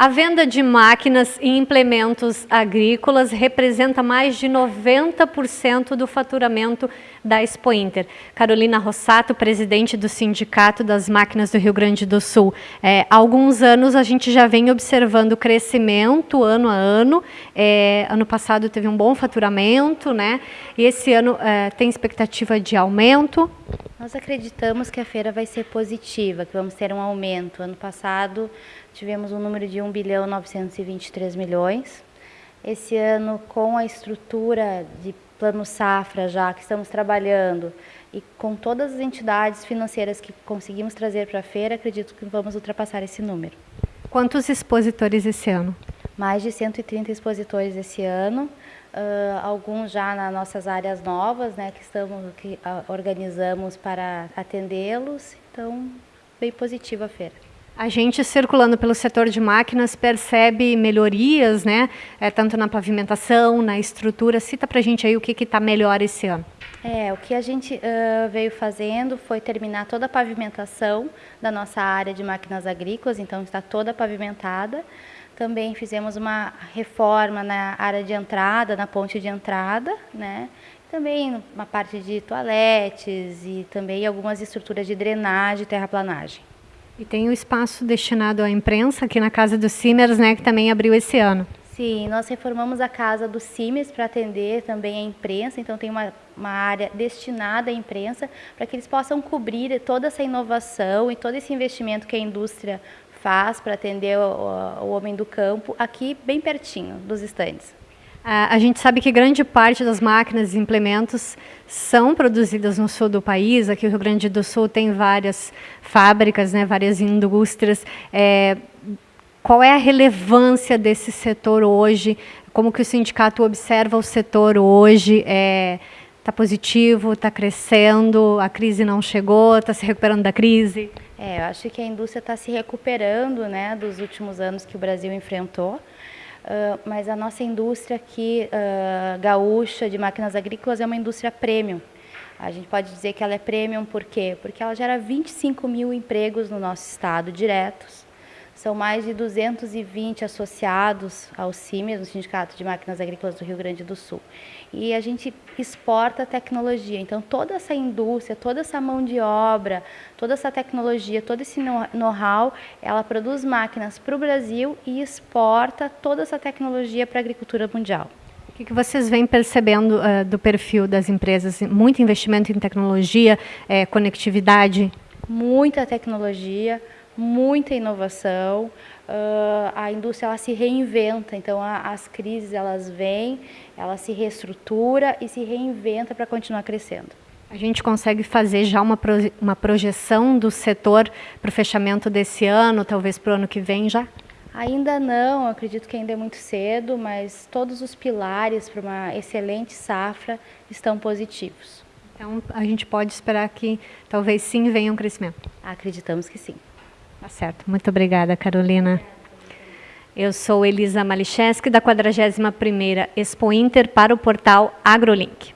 A venda de máquinas e implementos agrícolas representa mais de 90% do faturamento da Expo Inter. Carolina Rossato, presidente do Sindicato das Máquinas do Rio Grande do Sul. É, há alguns anos a gente já vem observando crescimento ano a ano. É, ano passado teve um bom faturamento, né? E esse ano é, tem expectativa de aumento. Nós acreditamos que a feira vai ser positiva, que vamos ter um aumento. Ano passado tivemos um número de 1 bilhão 923 milhões. Esse ano, com a estrutura de plano safra já que estamos trabalhando e com todas as entidades financeiras que conseguimos trazer para a feira, acredito que vamos ultrapassar esse número. Quantos expositores esse ano? Mais de 130 expositores esse ano, Uh, alguns já nas nossas áreas novas, né, que estamos que organizamos para atendê-los. Então, bem positiva a feira. A gente circulando pelo setor de máquinas percebe melhorias, né, é, tanto na pavimentação, na estrutura. Cita para a gente aí o que está melhor esse ano. É, o que a gente uh, veio fazendo foi terminar toda a pavimentação da nossa área de máquinas agrícolas, então está toda pavimentada. Também fizemos uma reforma na área de entrada, na ponte de entrada, né? Também uma parte de toaletes e também algumas estruturas de drenagem e terraplanagem. E tem o espaço destinado à imprensa aqui na Casa dos Simers, né, que também abriu esse ano. Sim, nós reformamos a Casa dos Simers para atender também a imprensa, então tem uma, uma área destinada à imprensa para que eles possam cobrir toda essa inovação e todo esse investimento que a indústria faz para atender o, o, homem do campo aqui bem pertinho dos estandes. A gente sabe que grande parte das máquinas e implementos são produzidas no sul do país. Aqui o Rio Grande do Sul tem várias fábricas, né, várias indústrias. É, qual é a relevância desse setor hoje? Como que o sindicato observa o setor hoje? É, Está positivo, está crescendo, a crise não chegou, está se recuperando da crise? É, eu acho que a indústria está se recuperando né, dos últimos anos que o Brasil enfrentou, uh, mas a nossa indústria aqui, uh, gaúcha, de máquinas agrícolas, é uma indústria premium. A gente pode dizer que ela é premium por quê? Porque ela gera 25 mil empregos no nosso estado, diretos, são mais de 220 associados ao CIMES, no Sindicato de Máquinas Agrícolas do Rio Grande do Sul. E a gente exporta tecnologia. Então, toda essa indústria, toda essa mão de obra, toda essa tecnologia, todo esse know-how, ela produz máquinas para o Brasil e exporta toda essa tecnologia para a agricultura mundial. O que, vocês vêm percebendo uh, do perfil das empresas? Muito investimento em tecnologia, é, conectividade? Muita tecnologia, muita inovação, uh, a indústria ela se reinventa, então a, as crises elas vêm, ela se reestrutura e se reinventa para continuar crescendo. A gente consegue fazer já uma, pro, uma projeção do setor para o fechamento desse ano, talvez para o ano que vem já? Ainda não, acredito que ainda é muito cedo, mas todos os pilares para uma excelente safra estão positivos. Então a gente pode esperar que talvez sim venha um crescimento. Acreditamos que sim. Tá certo. Muito obrigada, Carolina. Eu sou Elisa Malicheski, da 41ª Expo Inter para o portal AgroLink.